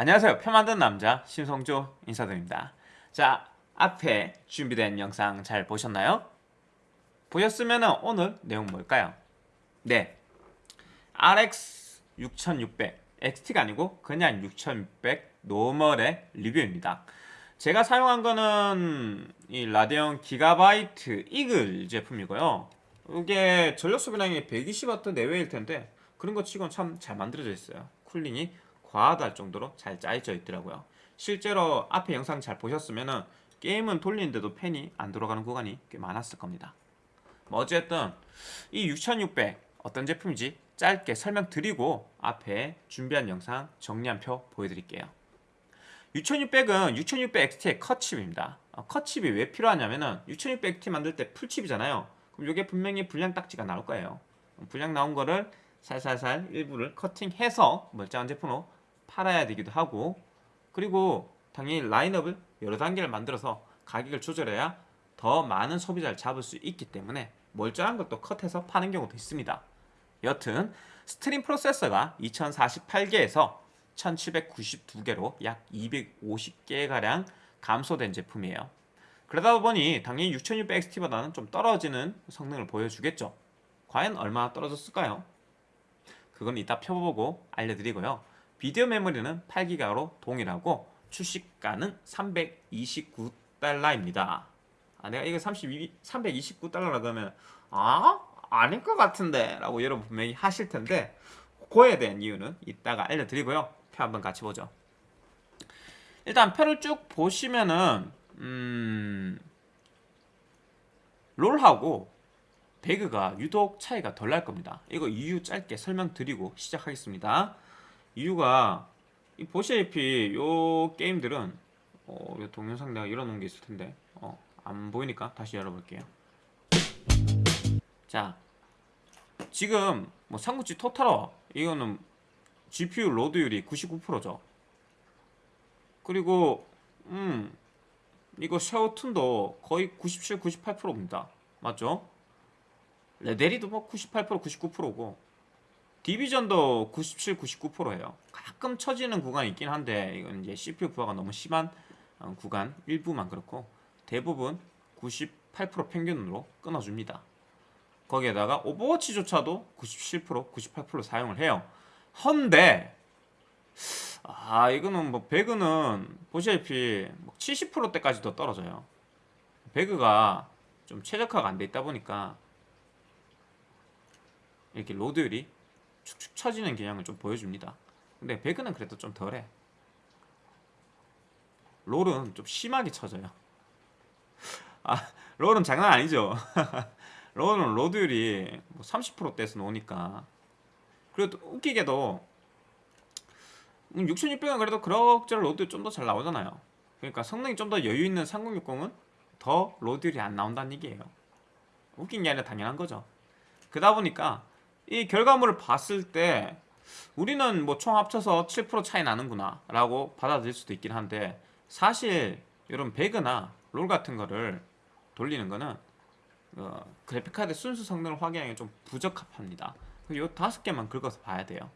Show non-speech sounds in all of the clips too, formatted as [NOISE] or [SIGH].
안녕하세요. 표 만든 남자 신성조 인사드립니다. 자, 앞에 준비된 영상 잘 보셨나요? 보셨으면 오늘 내용 뭘까요? 네, RX 6600 XT가 아니고 그냥 6600 normal의 리뷰입니다. 제가 사용한 거는 이 Radeon Gigabyte Eagle 제품이고요. 이게 전력 소비량이 120W 내외일 텐데 그런 거 치곤 참 잘 만들어져 있어요. 쿨링이 과하다 정도로 잘 짜여져 있더라고요. 실제로 앞에 영상 잘 보셨으면은 게임은 돌리는데도 팬이 안 돌아가는 구간이 꽤 많았을 겁니다. 뭐 어쨌든 이 6600 어떤 제품인지 짧게 설명드리고 앞에 준비한 영상 정리한 표 보여드릴게요. 6600은 6600 XT의 컷칩입니다. 어, 컷칩이 왜 필요하냐면은 6600 XT 만들 때 풀칩이잖아요. 그럼 이게 분명히 불량 딱지가 나올 거예요. 불량 나온 거를 살살살 일부를 커팅해서 멀쩡한 제품으로 팔아야 되기도 하고 그리고 당연히 라인업을 여러 단계를 만들어서 가격을 조절해야 더 많은 소비자를 잡을 수 있기 때문에 멀쩡한 것도 컷해서 파는 경우도 있습니다. 여튼 stream processor가 2048개에서 1792개로 약 250개가량 감소된 제품이에요. 그러다 보니 당연히 6600XT보다는 좀 떨어지는 성능을 보여주겠죠. 과연 얼마나 떨어졌을까요? 그건 이따 펴보고 알려드리고요. 비디오 메모리는 8기가로 동일하고 출시가는 329달러입니다. 아, 내가 이거 32, 329달러라 그러면 아? 아닐 것 같은데 라고 여러분 분명히 하실 텐데 그거에 대한 이유는 이따가 알려드리고요. 표 한번 같이 보죠. 일단 표를 쭉 보시면은 음... 롤하고 배그가 유독 차이가 덜 날 겁니다. 이거 이유 짧게 설명드리고 시작하겠습니다. 이유가 보시다시피 요 게임들은 어, 요 동영상 내가 열어놓은 게 있을 텐데 어, 안 보이니까 다시 열어볼게요. 자, 지금 뭐 삼국지 토탈워 이거는 GPU 로드율이 99%죠. 그리고 음 이거 샤오툰도 거의 97, 98%입니다. 맞죠? 레데리도 뭐 98%, 99%고 디비전도 97, 99%예요. 가끔 처지는 구간이 있긴 한데 이건 이제 CPU 부하가 너무 심한 어, 구간 일부만 그렇고 대부분 98% 평균으로 끊어줍니다. 거기에다가 오버워치조차도 97%, 98% 사용을 해요. 헌데 아 이거는 뭐 배그는 보시다시피 70%대까지도 떨어져요. 배그가 좀 최적화가 안 돼 있다 보니까 이렇게 로드율이 축축 처지는 경향을 좀 보여줍니다. 근데 배그는 그래도 좀 덜해. 롤은 좀 심하게 쳐져요. 아, 롤은 장난 아니죠. [LAUGHS] 롤은 로드율이 뭐 30%대에서 나오니까. 그래도 웃기게도 6600은 음, 그래도 그럭저럭 로드율 좀 더 잘 나오잖아요. 그러니까 성능이 좀 더 여유 있는 3060은 더 로드율이 안 나온다는 얘기예요. 웃긴 게 아니라 당연한 거죠. 그러다 보니까 이 결과물을 봤을 때 우리는 뭐 총 합쳐서 7% 차이 나는구나 라고 받아들일 수도 있긴 한데 사실 이런 배그나 롤 같은 거를 돌리는 거는 어, 그래픽카드 순수 성능을 확인하기 좀 부적합합니다. 이 다섯 개만 긁어서 봐야 돼요.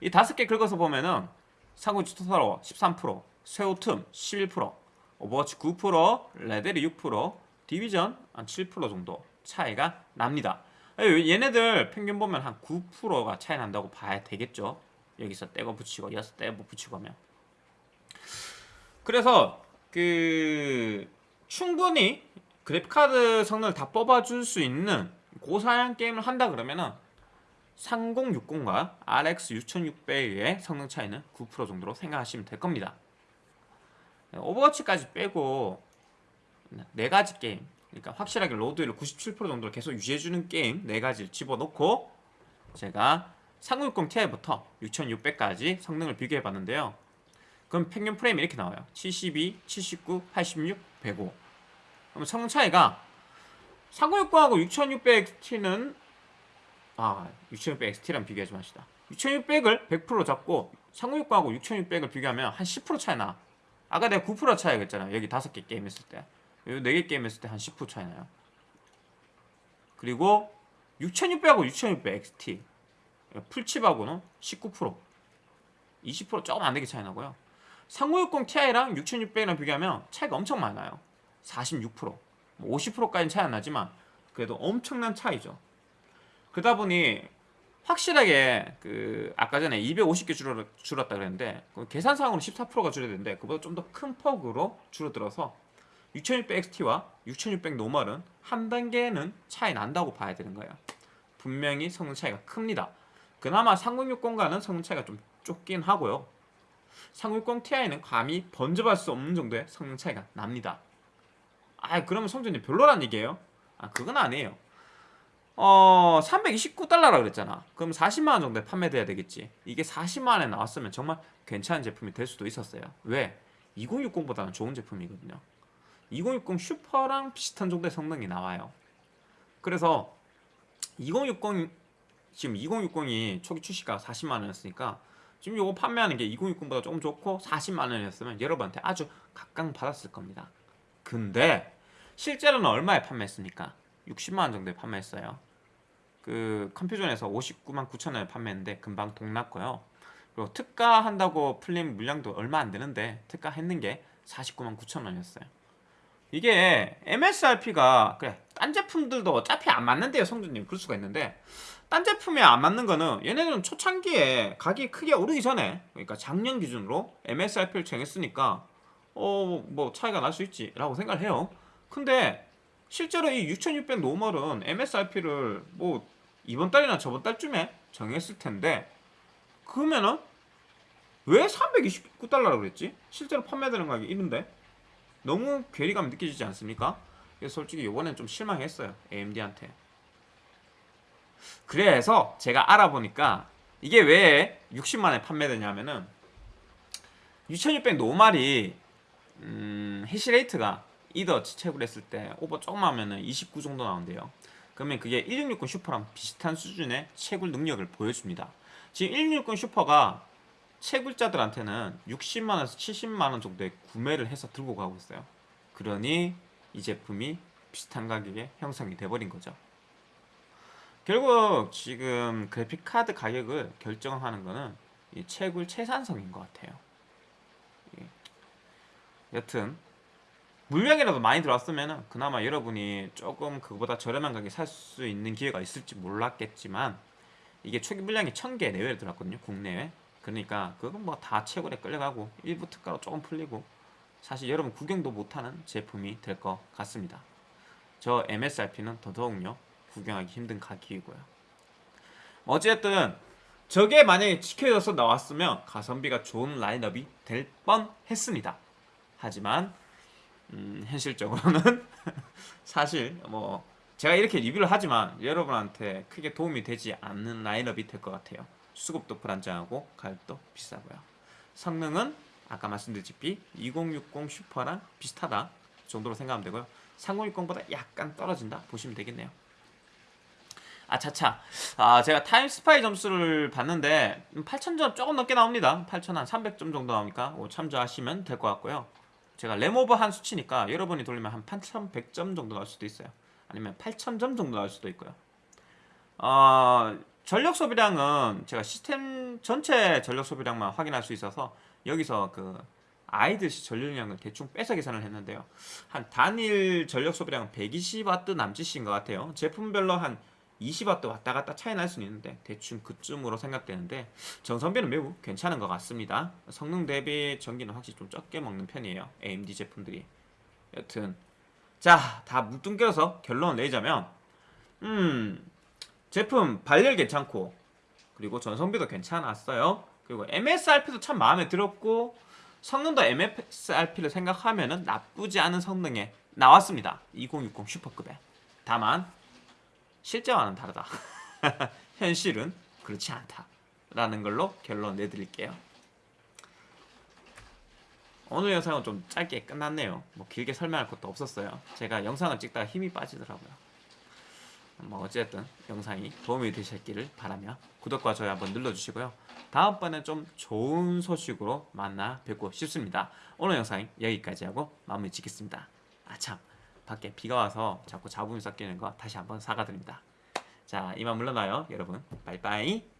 이 다섯 개 긁어서 보면은 삼국지 Total War 13% 섀오툼 11% Overwatch 9% 레데리 6% Division 한 7% 정도 차이가 납니다 얘네들 평균 보면 한 9%가 차이 난다고 봐야 되겠죠. 여기서 떼고 붙이고 여기서 떼고 붙이고 하면. 그래서 그 충분히 그래픽카드 성능을 다 뽑아줄 수 있는 고사양 게임을 한다 그러면은 3060과 RX 6600의 성능 차이는 9% 정도로 생각하시면 될 겁니다. 오버워치까지 빼고 네 가지 게임 그러니까 확실하게 로드율을 97% 정도로 계속 유지해주는 게임 4가지를 집어넣고 제가 3060 Ti부터 6600까지 성능을 비교해봤는데요. 그럼 평균 프레임이 이렇게 나와요. 72, 79, 86, 105 그럼 성능 차이가 3060하고 6600XT는 아 6600XT랑 비교하지 마시다. 6600을 100% 잡고 3060하고 6600을 비교하면 한 10% 차이 나. 아까 내가 9% 차이가 있잖아요. 여기 5개 게임 했을 때. 4개 게임 했을 때 한 10% 차이 나요. 그리고 6600하고 6600 XT 풀칩하고는 19% 20% 조금 안 되게 차이 나고요. 3060 Ti랑 6600이랑 비교하면 차이가 엄청 많아요. 46%, 50%까지는 차이 안 나지만 그래도 엄청난 차이죠. 그러다 보니 확실하게 그 아까 전에 250개 줄어, 줄었다 그랬는데 그 계산상으로 14%가 줄어드는데 그보다 좀 더 큰 폭으로 줄어들어서 6600XT와 6600 노멀은 한 단계는 차이 난다고 봐야 되는 거예요. 분명히 성능 차이가 큽니다. 그나마 3060과는 성능 차이가 좀 좁긴 하고요. 3060 Ti는 감히 번져볼 수 없는 정도의 성능 차이가 납니다. 아, 그러면 성전이 별로란 얘기예요? 아, 그건 아니에요. 어, 329달러라 그랬잖아. 그럼 40만 원 정도에 판매돼야 되겠지. 이게 40만 원에 나왔으면 정말 괜찮은 제품이 될 수도 있었어요. 왜? 2060보다는 좋은 제품이거든요. 2060 슈퍼랑 비슷한 정도의 성능이 나와요. 그래서 2060 지금 2060이 초기 출시가 40만 원이었으니까 지금 요거 판매하는 게 2060보다 조금 좋고 40만 원이었으면 여러분한테 아주 각광받았을 겁니다. 근데 실제로는 얼마에 판매했습니까? 60만 원 정도에 판매했어요. 그 컴퓨전에서 59만 9천 원에 판매했는데 금방 동났고요. 그리고 특가 한다고 풀린 물량도 얼마 안 되는데 특가 했는 게 49만 9천 원이었어요. 이게 MSRP가 그래 딴 제품들도 어차피 안 맞는데요 성준님. 그럴 수가 있는데. 딴 제품에 안 맞는 거는 얘네들은 초창기에 가격이 크게 오르기 전에 그러니까 작년 기준으로 MSRP를 정했으니까 어 뭐 차이가 날 수 있지 라고 생각을 해요. 근데 실제로 이 6600 노멀은 MSRP를 뭐 이번 달이나 저번 달쯤에 정했을 텐데 그러면은 왜 329달러라고 그랬지? 실제로 판매되는 가격이 이런데 너무 괴리감 느껴지지 않습니까? 그래서 솔직히 이번엔 좀 실망했어요 AMD한테. 그래서 제가 알아보니까 이게 왜 60만에 판매되냐면은 6600 normal이 음, hash rate가 이더 채굴 했을 때 오버 조금 하면은 29 정도 나온대요. 그러면 그게 1660 슈퍼랑 비슷한 수준의 채굴 능력을 보여줍니다. 지금 1660 슈퍼가 채굴자들한테는 60만원에서 70만원 정도의 구매를 해서 들고 가고 있어요. 그러니 이 제품이 비슷한 가격에 형성이 돼버린 거죠. 결국 지금 그래픽카드 가격을 결정하는 거는 이 채굴 채산성인 것 같아요. 예. 여튼 물량이라도 많이 들어왔으면 그나마 여러분이 조금 그거보다 저렴한 가격에 살 수 있는 기회가 있을지 몰랐겠지만 이게 초기 물량이 1000개 내외로 들어왔거든요 국내에 그러니까 그건 뭐다 채굴에 끌려가고 일부 특가로 조금 풀리고 사실 여러분 구경도 못하는 제품이 될 것 같습니다. 저 MSRP는 더더욱요 구경하기 힘든 가격이고요. 어쨌든 저게 만약에 지켜져서 나왔으면 가성비가 좋은 라인업이 될 뻔했습니다. 하지만 음, 현실적으로는 [LAUGHS] 사실 뭐 제가 이렇게 리뷰를 하지만 여러분한테 크게 도움이 되지 않는 라인업이 될 것 같아요 수급도 불안정하고 가격도 비싸고요. 성능은 아까 말씀드렸다시피 2060 슈퍼랑 비슷하다 정도로 생각하면 되고요. 3060보다 약간 떨어진다 보시면 되겠네요. 아차차. 아 제가 타임스파이 점수를 봤는데 8000점 조금 넘게 나옵니다. 8000한 300점 정도 나오니까 참조하시면 될 것 같고요. 제가 램오버 한 수치니까 여러분이 돌리면 한 8100점 정도 나올 수도 있어요. 아니면 8000점 정도 나올 수도 있고요. 어, 전력 소비량은 제가 시스템 전체 전력 소비량만 확인할 수 있어서 여기서 그 아이드시 전력량을 대충 빼서 계산을 했는데요. 한 단일 전력 소비량은 120W 남짓인 것 같아요. 제품별로 한 20W 왔다 갔다 차이 날 수는 있는데 대충 그쯤으로 생각되는데 정성비는 매우 괜찮은 것 같습니다. 성능 대비 전기는 확실히 좀 적게 먹는 편이에요. AMD 제품들이. 여튼 자다 뭉뚱겨서 결론을 내자면 음 제품 발열 괜찮고 그리고 전성비도 괜찮았어요 그리고 MSRP도 참 마음에 들었고 성능도 MSRP를 생각하면 나쁘지 않은 성능에 나왔습니다 2060 슈퍼급에 다만 실제와는 다르다. [LAUGHS] 현실은 그렇지 않다. 라는 걸로 결론 내드릴게요. 오늘 영상은 좀 짧게 끝났네요. 뭐 길게 설명할 것도 없었어요. 제가 영상을 찍다가 힘이 빠지더라고요. 뭐 어쨌든 영상이 도움이 되셨기를 바라며 구독과 좋아요 한번 눌러주시고요. 다음번에 좀 좋은 소식으로 만나 뵙고 싶습니다. 오늘 영상 여기까지 하고 마무리 짓겠습니다. 아참 밖에 비가 와서 자꾸 잡음이 섞이는 거 다시 한번 사과드립니다. 자 이만 물러나요 여러분. 빠이빠이.